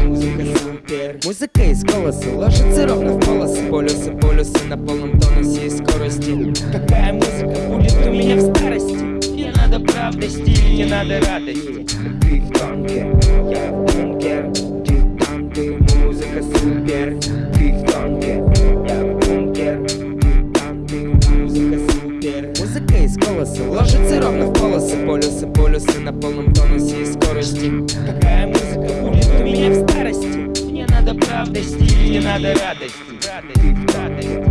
Музыка супер. Музыка из голоса ложится ровно в полосы. Полюсы, полюсы на полном тонусе и скорости. Какая музыка будет у меня в старости? Не надо правдости, не надо радости. Я в бангер, ты там, ты музыка супер Ты в бангер, я в бангер, ты там, ты музыка супер Музыка из голоса ложится ровно в Полюсы, полюсы на полном тонусе и скорости. Какая музыка будет у меня в старости? Мне надо правда стиль, не надо радости. Радость, радость